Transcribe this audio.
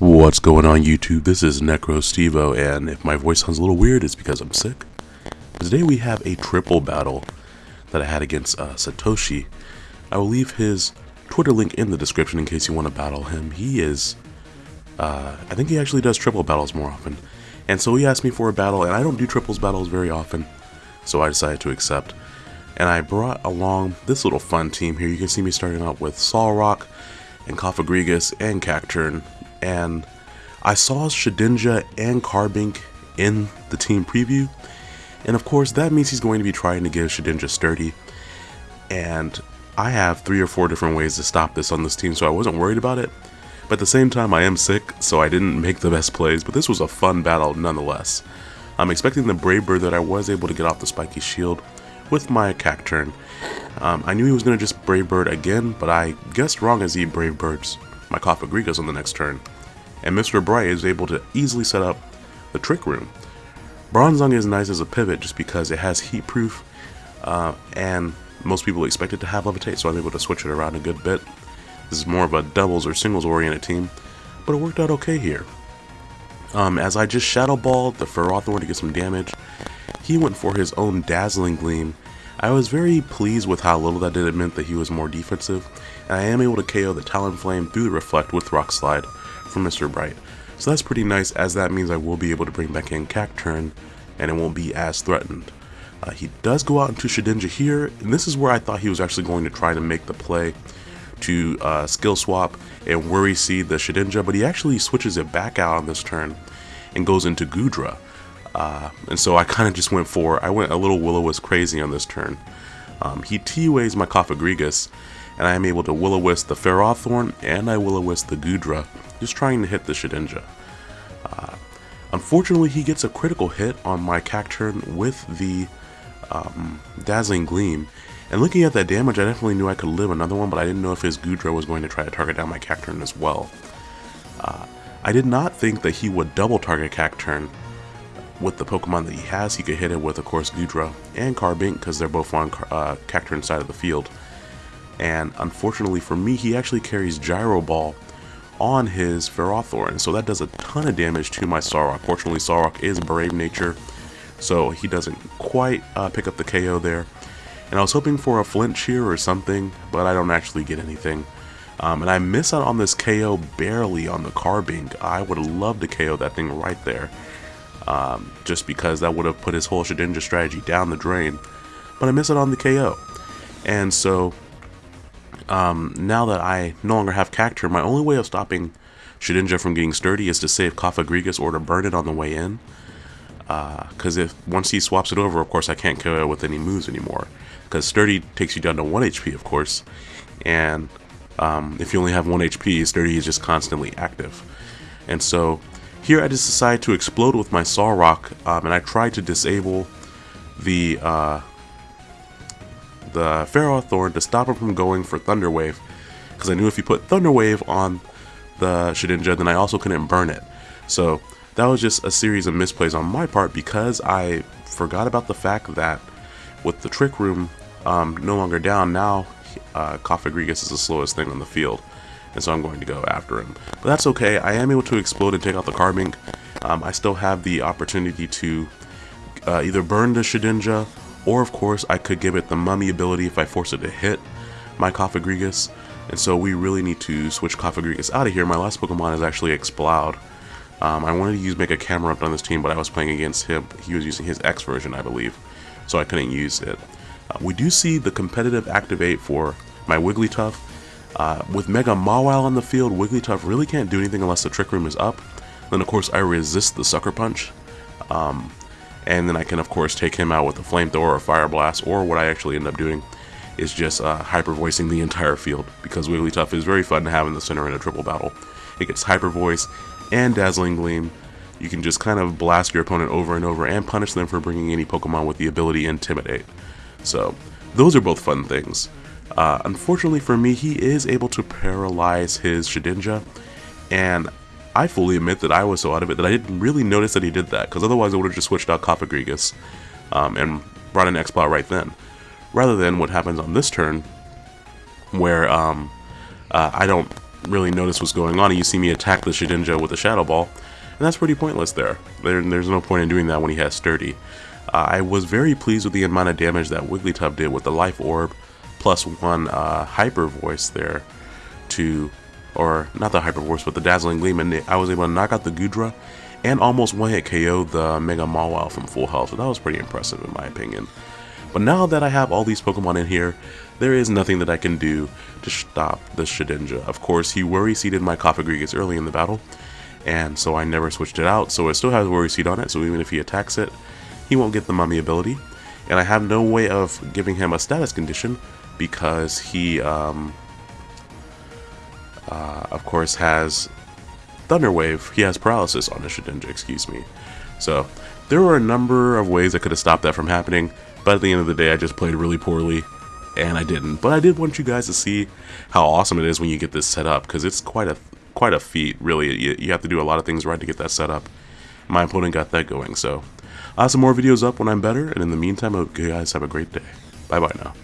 What's going on YouTube? This is Necro Stevo, and if my voice sounds a little weird, it's because I'm sick. Today we have a triple battle that I had against uh, Satoshi. I will leave his Twitter link in the description in case you want to battle him. He is, uh, I think he actually does triple battles more often. And so he asked me for a battle, and I don't do triples battles very often, so I decided to accept. And I brought along this little fun team here. You can see me starting out with Solrock, and Cofagrigus, and Cacturne, and I saw Shedinja and Carbink in the team preview, and of course that means he's going to be trying to give Shedinja sturdy, and I have three or four different ways to stop this on this team, so I wasn't worried about it. But at the same time, I am sick, so I didn't make the best plays, but this was a fun battle nonetheless. I'm expecting the Brave Bird that I was able to get off the Spiky Shield with my Cacturne. Um, I knew he was going to just Brave Bird again, but I guessed wrong as he Brave Birds my Cofagrigus on the next turn and Mr. Bright is able to easily set up the Trick Room. Bronzong is nice as a pivot just because it has heat proof uh, and most people expect it to have levitate so I'm able to switch it around a good bit. This is more of a doubles or singles oriented team but it worked out okay here. Um, as I just Shadow Balled the Ferrothorn to get some damage, he went for his own Dazzling Gleam. I was very pleased with how little that did. It meant that he was more defensive, and I am able to KO the Talonflame through the Reflect with Rock Slide Mr. Bright. So that's pretty nice as that means I will be able to bring back in Cacturne and it won't be as threatened. Uh, he does go out into Shedinja here, and this is where I thought he was actually going to try to make the play to uh, skill swap and worry seed the Shedinja, but he actually switches it back out on this turn and goes into Goodra. Uh, and so I kind of just went for, I went a little Will-O-Wisp crazy on this turn. Um, he TUAs my Cofagrigus, and I am able to Will-O-Wisp the Ferrothorn, and I Will-O-Wisp the Goodra, just trying to hit the Shedinja. Uh, unfortunately, he gets a critical hit on my Cacturne with the um, Dazzling Gleam, and looking at that damage, I definitely knew I could live another one, but I didn't know if his Goodra was going to try to target down my Cacturne as well. Uh, I did not think that he would double target Cacturne with the Pokemon that he has. He could hit it with, of course, Goodra and Carbink, because they're both on uh, Cacturne's side of the field. And unfortunately for me, he actually carries Gyro Ball on his Ferrothorn, so that does a ton of damage to my Solrock. Fortunately, Solrock is Brave Nature, so he doesn't quite uh, pick up the KO there. And I was hoping for a flinch here or something, but I don't actually get anything. Um, and I miss out on this KO barely on the Carbink. I would love to KO that thing right there. Um, just because that would have put his whole Shedinja strategy down the drain. But I miss it on the KO. And so um, now that I no longer have Cacturne, my only way of stopping Shedinja from getting sturdy is to save Cofagrigus or to burn it on the way in. Because uh, if once he swaps it over, of course, I can't kill it with any moves anymore. Because sturdy takes you down to 1 HP, of course. And um, if you only have 1 HP, sturdy is just constantly active. And so here I just decided to explode with my Solrock, um, and I tried to disable the uh, the Ferrothorn to stop him from going for Thunder Wave, because I knew if you put Thunder Wave on the Shedinja, then I also couldn't burn it. So that was just a series of misplays on my part because I forgot about the fact that with the Trick Room um, no longer down, now uh, Cofagrigus is the slowest thing on the field. And so I'm going to go after him. But that's okay, I am able to explode and take out the Carbink. Um, I still have the opportunity to uh, either burn the Shedinja or of course I could give it the mummy ability if I force it to hit my Cofagrigus. And so we really need to switch Cofagrigus out of here. My last Pokemon is actually Exploud. Um, I wanted to use Mega Camerupt on this team, but I was playing against him. He was using his X version, I believe. So I couldn't use it. Uh, we do see the competitive activate for my Wigglytuff. Uh, with Mega Mawile on the field, Wigglytuff really can't do anything unless the Trick Room is up. Then of course I resist the Sucker Punch. Um, and then I can of course take him out with a flamethrower or fire blast or what I actually end up doing is just uh, hyper voicing the entire field because Wigglytuff is very fun to have in the center in a triple battle. It gets hyper voice and dazzling gleam. You can just kind of blast your opponent over and over and punish them for bringing any Pokemon with the ability Intimidate. So those are both fun things. Uh, unfortunately for me, he is able to paralyze his Shedinja, and I fully admit that I was so out of it that I didn't really notice that he did that, because otherwise I would have just switched out Cofagrigus um, and brought in Exploud right then. Rather than what happens on this turn, where um, uh, I don't really notice what's going on, and you see me attack the Shedinja with a Shadow Ball, and that's pretty pointless there. there there's no point in doing that when he has Sturdy. Uh, I was very pleased with the amount of damage that Wigglytuff did with the Life Orb, plus one uh, Hyper Voice there to, or not the Hyper Voice, but the Dazzling Gleam, and I was able to knock out the Goodra and almost one-hit KO the Mega Mawile from full health, so that was pretty impressive in my opinion. But now that I have all these Pokemon in here, there is nothing that I can do to stop the Shedinja. Of course, he Worry Seeded my Cofagrigus early in the battle, and so I never switched it out, so it still has Worry Seed on it, so even if he attacks it, he won't get the Mummy ability. And I have no way of giving him a status condition because he, um, uh, of course, has Thunder Wave. He has paralysis on his Shedinja, excuse me. So, there were a number of ways I could have stopped that from happening, but at the end of the day, I just played really poorly, and I didn't. But I did want you guys to see how awesome it is when you get this set up, because it's quite a quite a feat, really. You, you have to do a lot of things right to get that set up. My opponent got that going, so I'll have some more videos up when I'm better, and in the meantime, I hope you guys have a great day. Bye-bye now.